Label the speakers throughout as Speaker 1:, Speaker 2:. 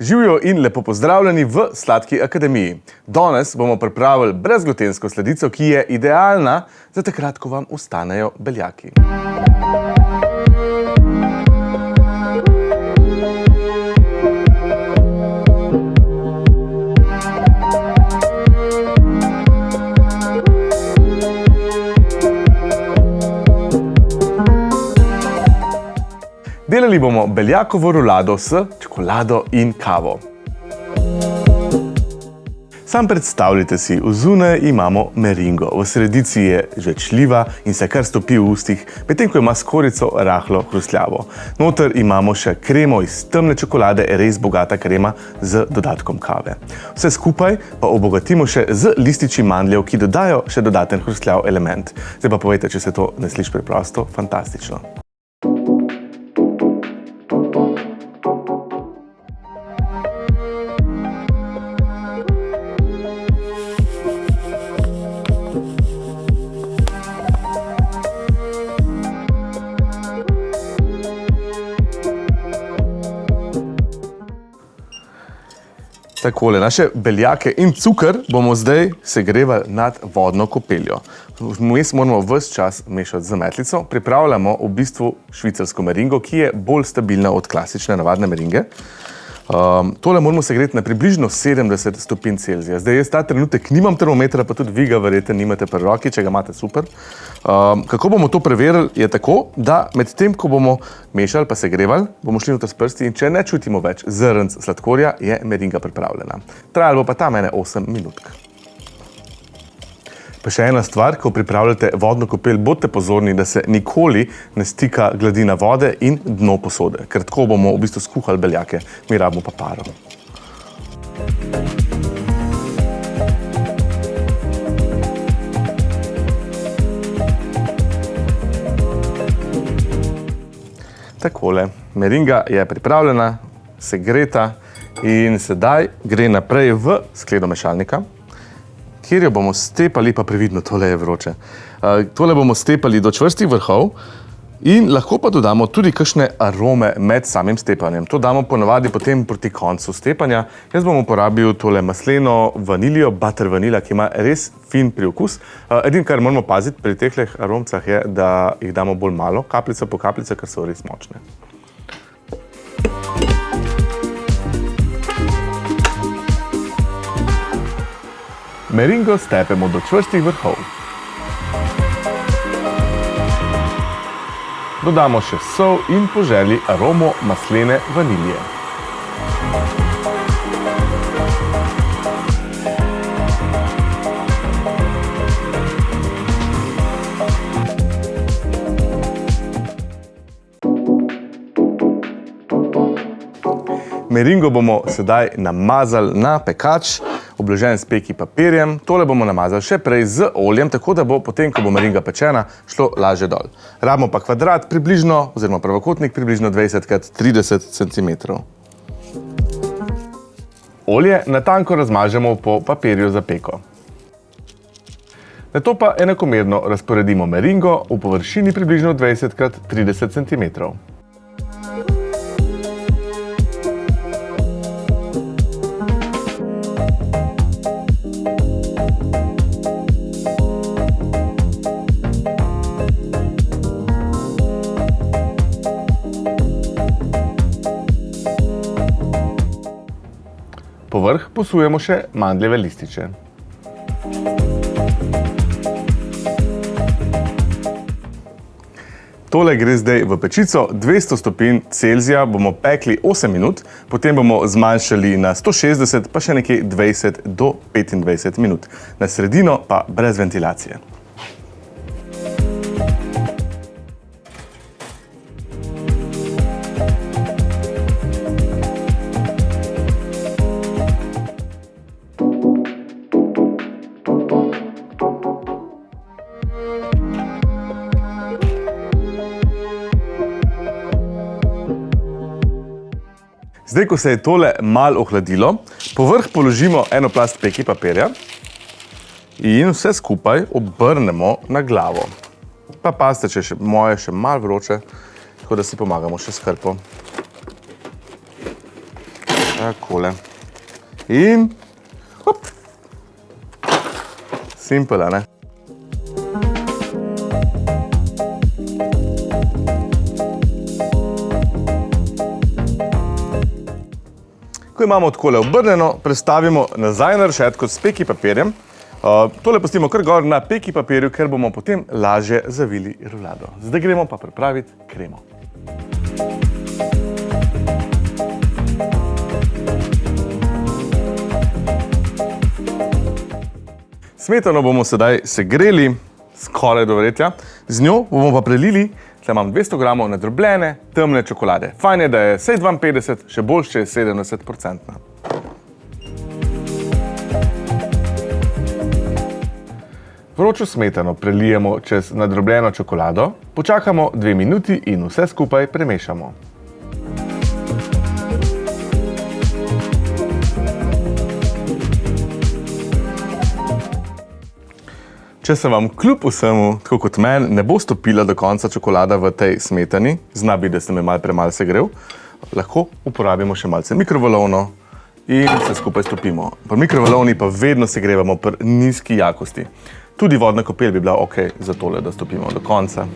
Speaker 1: Živijo in lepo pozdravljeni v Sladki akademiji. Danes bomo pripravili brezglutensko sladico, ki je idealna za takrat, ko vam ustanejo beljaki. Delali bomo beljakovo rulado s čokolado in kavo. Sam predstavljajte si, v zunaj imamo meringo, v sredici je žvečljiva in se kar stopi v ustih, medtem ko ima skorico rahlo hrustljavo. Noter imamo še kremo iz temne čokolade, res bogata krema z dodatkom kave. Vse skupaj pa obogatimo še z lističi mandljev, ki dodajo še dodaten hrustljav element. Zdaj pa povejte, če se to ne sliši preprosto, fantastično. Takole, naše beljake in cukr bomo zdaj segrevali nad vodno kopeljo. Vmes moramo vse čas mešati z metlico. Pripravljamo v bistvu švicarsko meringo, ki je bolj stabilna od klasične navadne meringe. Um, tole moramo segreti na približno 70 stopinj Celzija. Zdaj, jaz ta trenutek nimam termometra, pa tudi vi ga verjete nimate pri roki, če ga imate super. Um, kako bomo to preverili, je tako, da med tem, ko bomo mešali pa segrevali, bomo šli noter s prsti in če ne čutimo več zrnc sladkorja, je meringa pripravljena. Trajalo bo pa ta mene 8 minutk. Pa še ena stvar, ko pripravljate vodno kopel, bodite pozorni, da se nikoli ne stika gladina vode in dno posode, ker tako bomo v bistvu skuhali beljake, mi rabimo pa paro. Takole, meringa je pripravljena, segreta in sedaj gre naprej v skledo mešalnika kjer jo bomo stepali, pa previdno, tole je vroče. Uh, tole bomo stepali do čvrstih vrhov in lahko pa dodamo tudi kakšne arome med samim stepanjem. To damo ponovadi potem proti koncu stepanja. Jaz bom uporabil tole masleno vanilijo, butter vanila, ki ima res fin priokus. Uh, edin, kar moramo paziti pri tehleh aromcah je, da jih damo bolj malo, kapljica po kapljica, ker so res močne. Meringo stepemo do čvrstih vrhov. Dodamo še sol in po želji aromo maslene vanilije. Meringo bomo sedaj namazali na pekač obložen s peki papirjem. Tole bomo namazali še prej z oljem, tako da bo potem, ko bo meringa pečena, šlo laže dol. Rabimo pa kvadrat približno, oziroma pravokotnik približno 20 x 30 cm. Olje natanko razmažemo po papirju za peko. Nato pa enakomerno razporedimo meringo v površini približno 20 x 30 cm. Povrh posujemo še mandljeve lističe. Tole gre zdaj v pečico, 200 stopinj Celzija bomo pekli 8 minut, potem bomo zmanjšali na 160, pa še nekje 20 do 25 minut. Na sredino pa brez ventilacije. Zdaj, ko se je tole malo ohladilo, povrh položimo eno plast peki papirja in vse skupaj obrnemo na glavo. Pa pazite, če je moje še malo vroče, tako da si pomagamo še s krpo. Takole. In hop. Simple, ne? Ko imamo takole obrnjeno, prestavimo nazaj na rešetko s peki papirjem. Uh, tole pustimo kar gor na peki papirju, ker bomo potem lažje zavili rulado. Zdaj gremo pa pripraviti kremo. Smetano bomo sedaj segreli, skoraj do vretja. Z njo bomo pa prelili Tle imam 200 gramov nadrobljene, temne čokolade. Fajn je, da je 52, še bolj, če je 70 procentna. Vročo smetano prelijemo čez nadrobljeno čokolado, počakamo dve minuti in vse skupaj premešamo. Če se vam kljub vsemu, tako kot meni, ne bo stopila do konca čokolada v tej smetani, zna biti, da se me malo premalce segrel, lahko uporabimo še malce mikrovalovno in se skupaj stopimo. Pri mikrovalovni pa vedno segrevamo pri nizki jakosti. Tudi vodna kopel bi bila ok za tole, da stopimo do konca.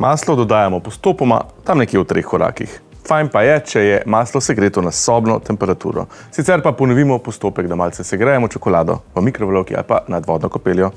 Speaker 1: Maslo dodajamo postopoma, tam nekje v treh korakih. Fajn pa je, če je maslo segreto na sobno temperaturo. Sicer pa ponovimo postopek, da malce segrejemo čokolado v mikrovalovki ali pa nad vodno kopeljo.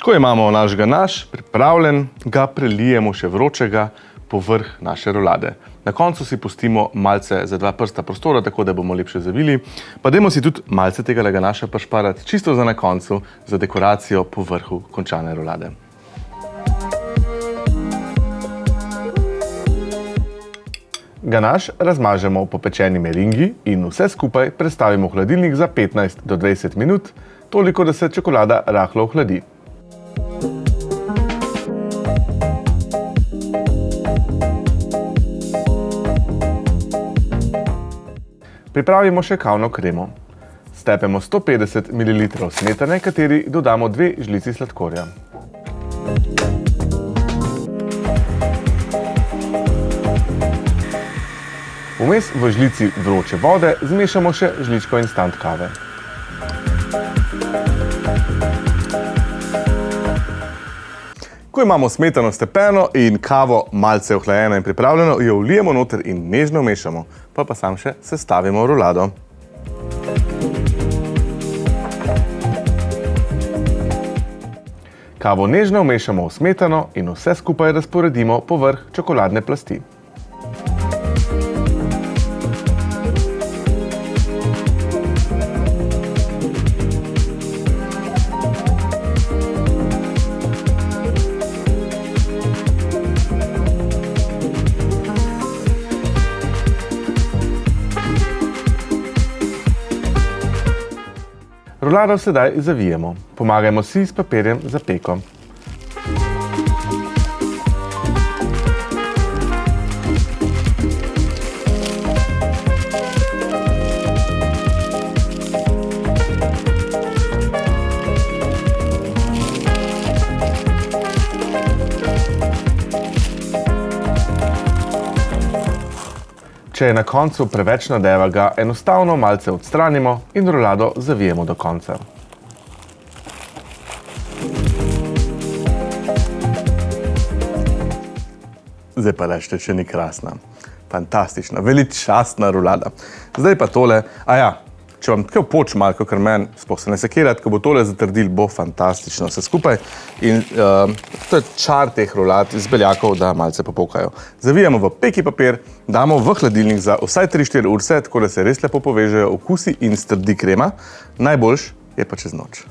Speaker 1: Ko imamo naš ganaš pripravljen, ga prelijemo še vročega povrh naše rolade. Na koncu si pustimo malce za dva prsta prostora, tako da bomo lepše zavili. Pa dajmo si tudi malce tega ganaša pašparati, čisto za na koncu, za dekoracijo po vrhu končane rolade. Ganaš razmažemo po pečeni meringi in vse skupaj prestavimo v hladilnik za 15 do 20 minut, toliko, da se čokolada rahlo ohladi. Pripravimo še kavno kremo. Stepemo 150 ml smetane, kateri dodamo dve žlici sladkorja. Vmes v žlici vroče vode zmešamo še žličko instant kave. Ko imamo smetano stepeno in kavo malce ohlajeno in pripravljeno, jo vlijemo noter in nežno mešamo pa pa sam še sestavimo rulado. Kavo nežno vmešamo v smetano in vse skupaj razporedimo povrh čokoladne plasti. Rolado sedaj zavijemo. Pomagajmo si s papirjem za peko. Če je na koncu preveč nadeva, ga enostavno malce odstranimo in rolado zavijemo do konca. Zdaj pa rešte, če ni krasna. Fantastična, veličastna rolada. Zdaj pa tole, a ja, če vam tako poč malo, kot meni, spoh se ne sekirati, ko bo tole zatrdil, bo fantastično vse skupaj. In uh, to je čar teh rolat iz beljakov, da malce popokajo. Zavijamo v peki papir, damo v hladilnik za vsaj 3-4 urce, tako da se res lepo povežejo okusi in strdi krema. Najboljš je pa čez noč.